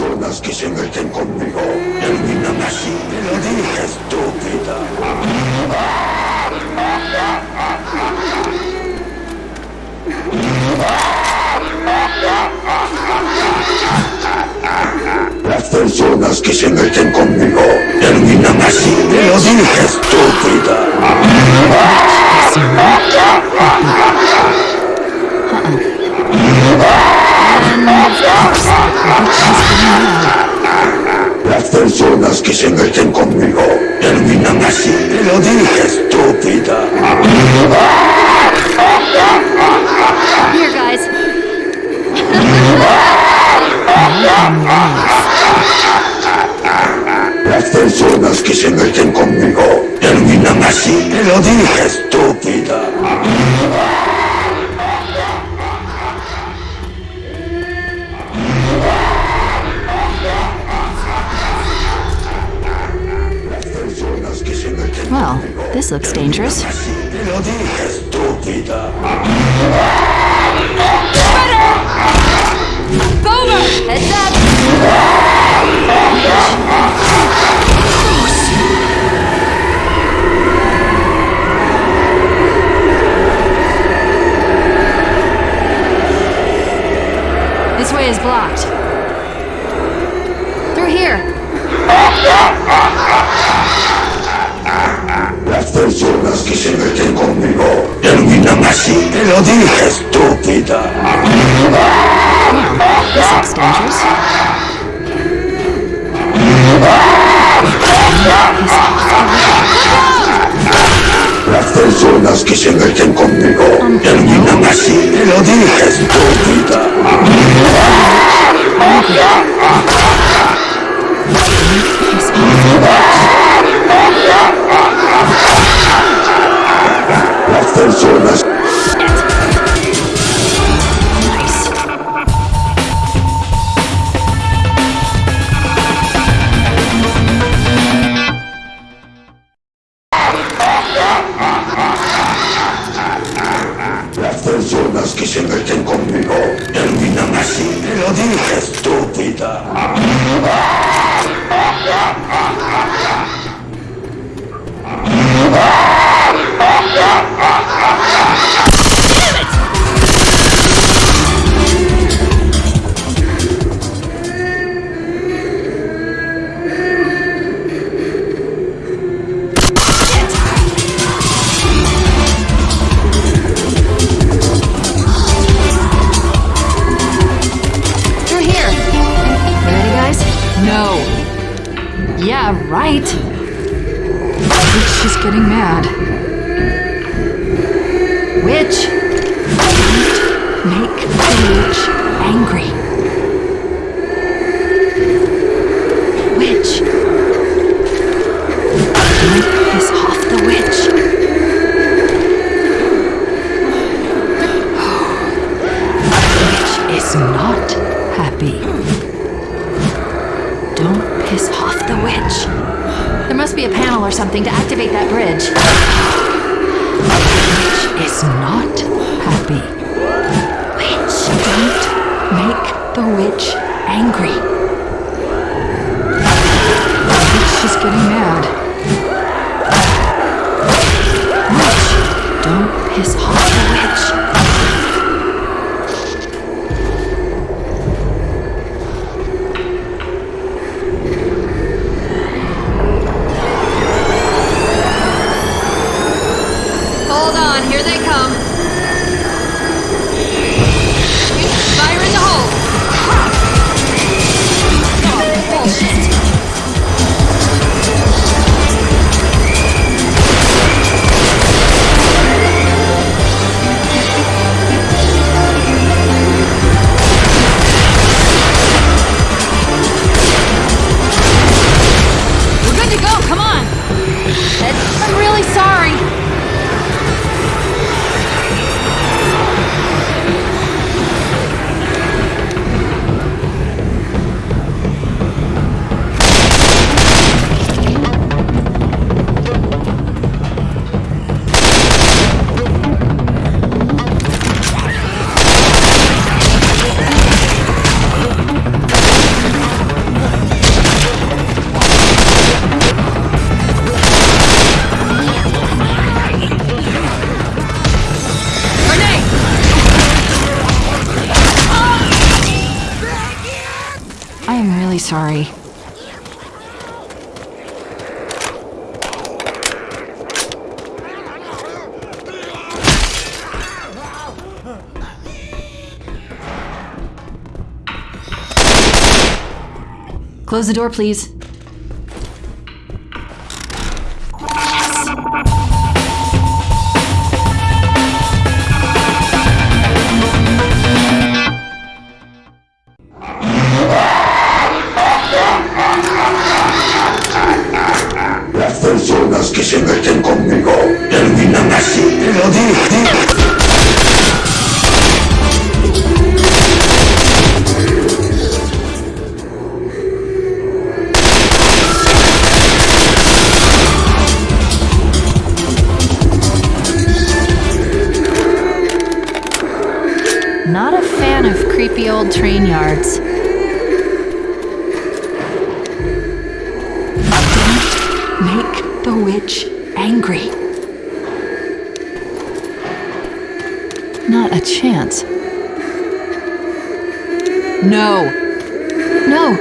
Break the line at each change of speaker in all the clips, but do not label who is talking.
Las personas que se meten conmigo. Terminan así. Te lo dije, estúpida. Las ah, personas que se meten conmigo terminan así. Te lo dije, estúpida.
Uh.
Las personas que se meten conmigo. se meten conmigo terminan así. Te lo dije, estúpida. Las personas que se meten conmigo terminan así. Te lo dije, estúpida. Close the door, please. Creepy old train yards. Don't make the witch angry. Not a chance. No. No.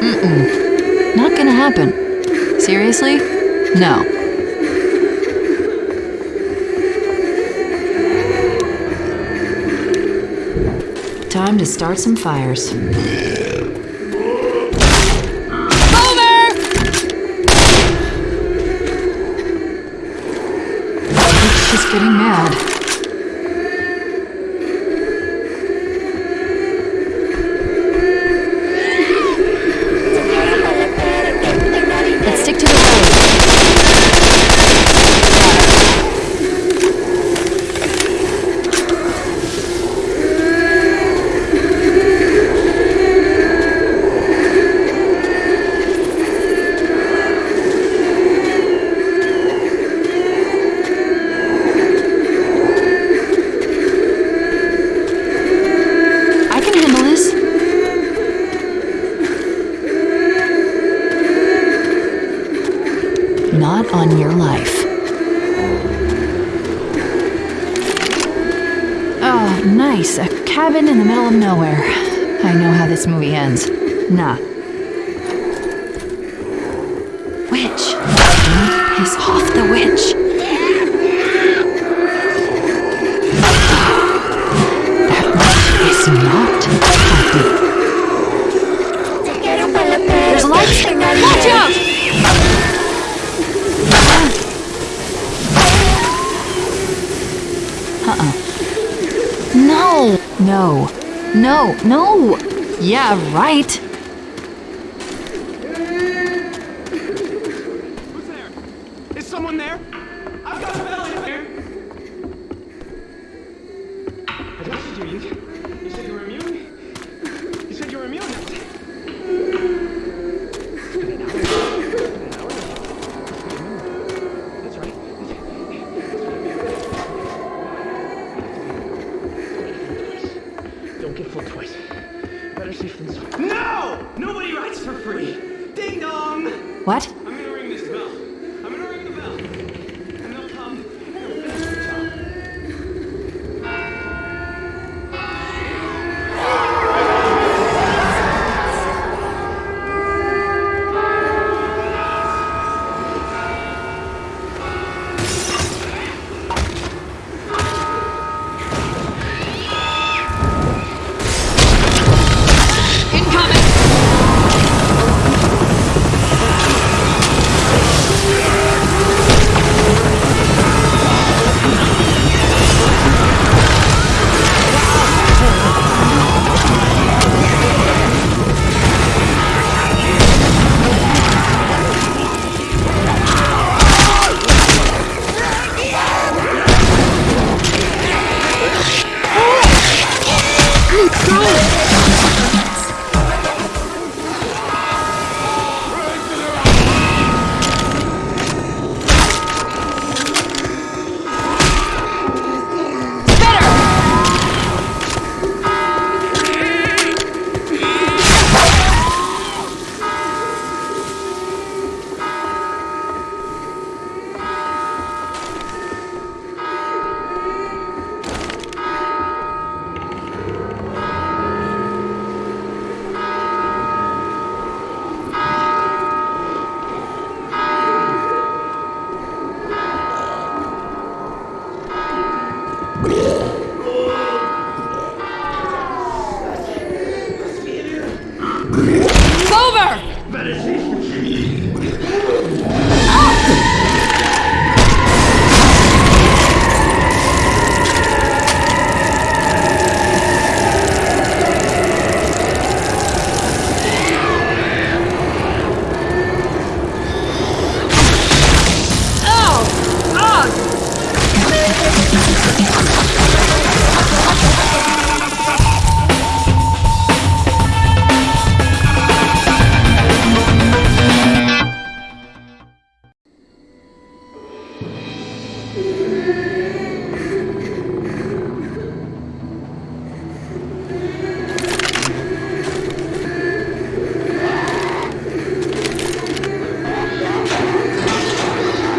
Mm-mm. Not gonna happen. Seriously? No. Time to start some fires. Middle nowhere. I know how this movie ends. Nah. Witch. Don't piss off the witch. That witch is not happy. There's a light. Watch out! Uh-uh. No. No! No. No! Yeah, right. What?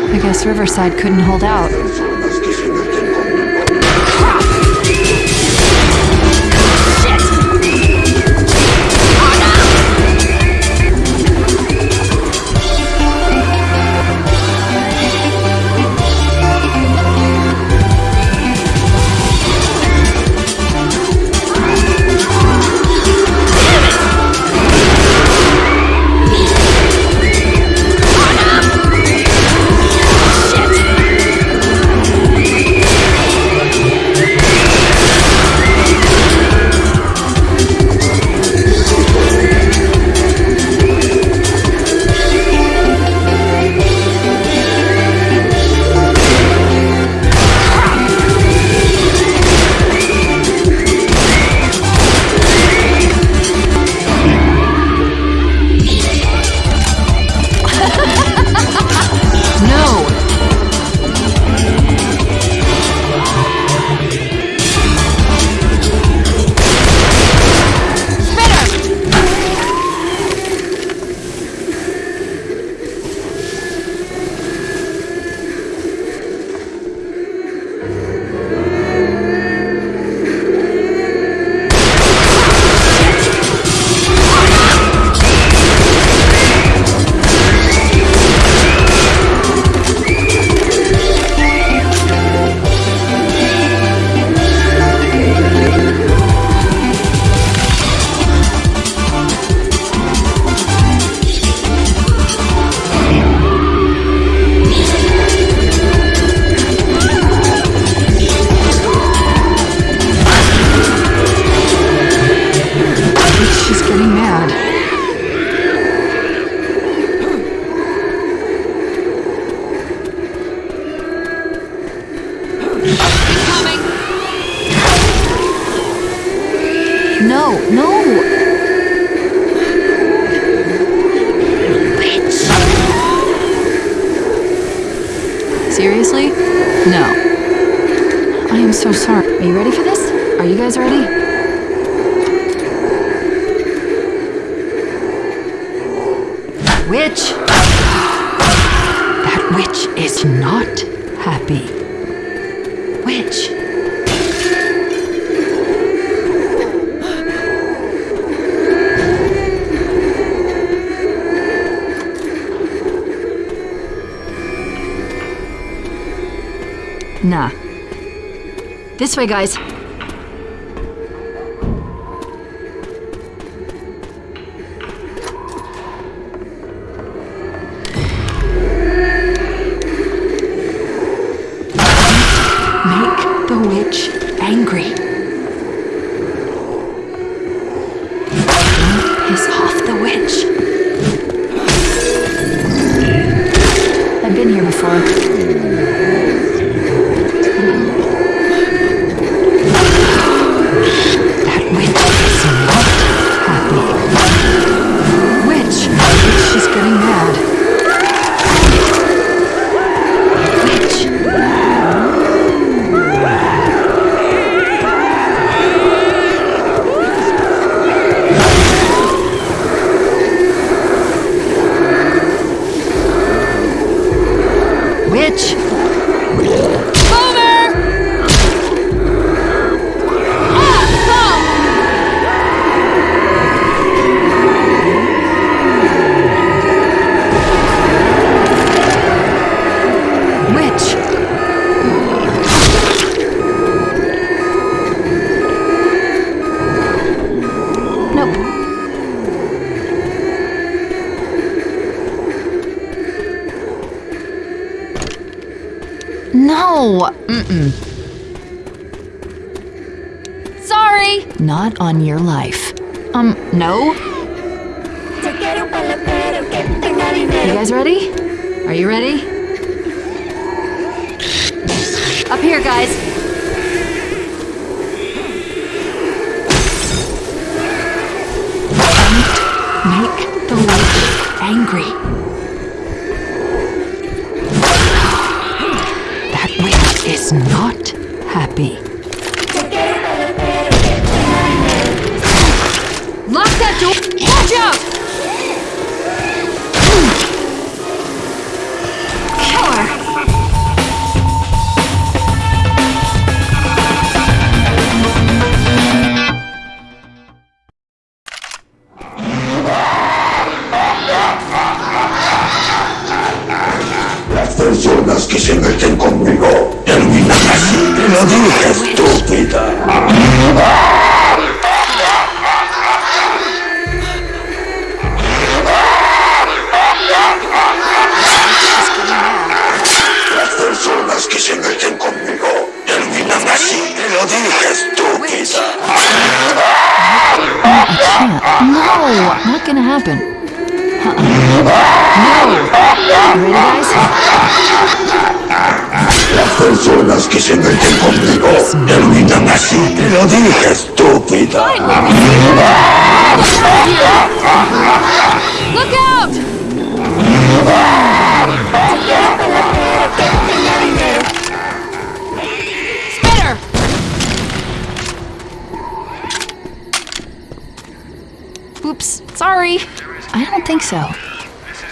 I guess Riverside couldn't hold out. No, no! Seriously? No. I am so sorry. Are you ready for this? Are you guys ready? Witch! That witch is not happy. Nah. This way, guys. Mm-mm. Sorry! Not on your life. Um, no? You guys ready? Are you ready? Up here, guys. Don't make the witch angry. Happy.
Happen. No. Ready, guys?
Las personas que se meten conmigo terminan así. Te lo dije, estúpida.
Look out! Sorry. I don't think so.
This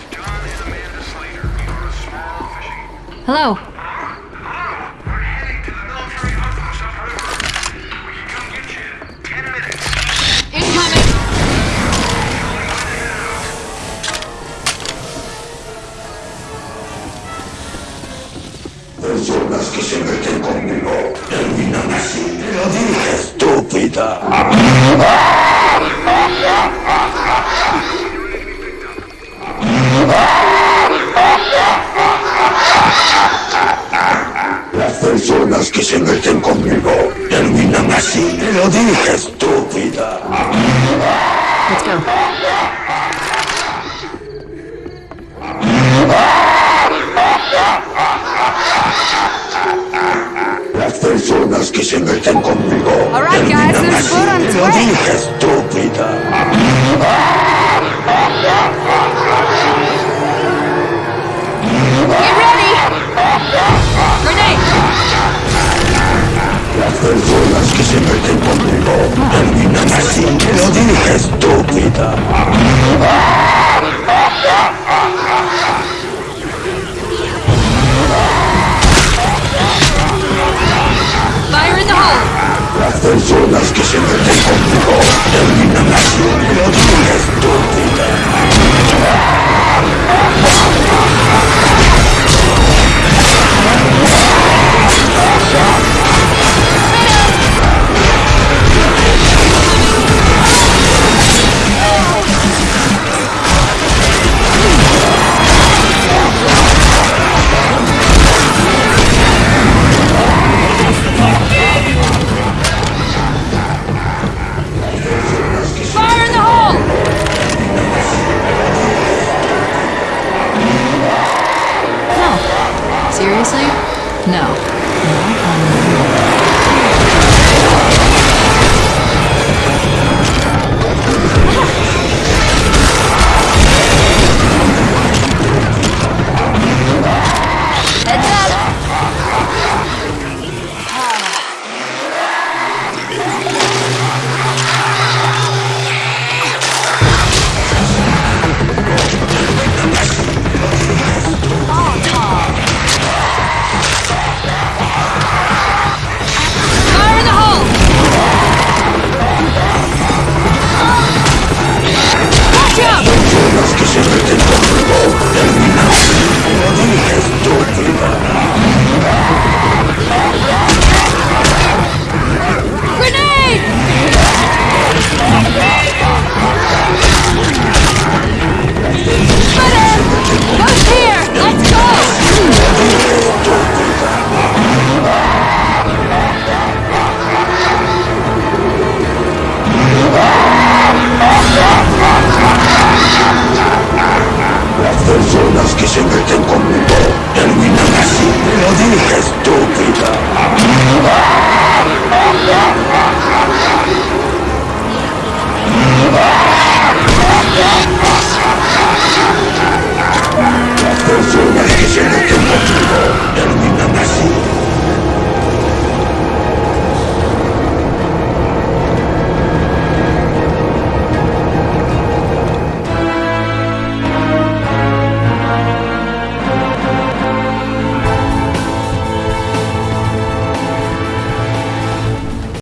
lo dije, estúpida.
Let's go.
Las personas que se meten conmigo
All right, guys, there's food on
lo dije, estúpida. Se meten conmigo terminan así. Te lo dije, estúpida.
Fire in the!
Las personas que se conmigo terminan así. Lo.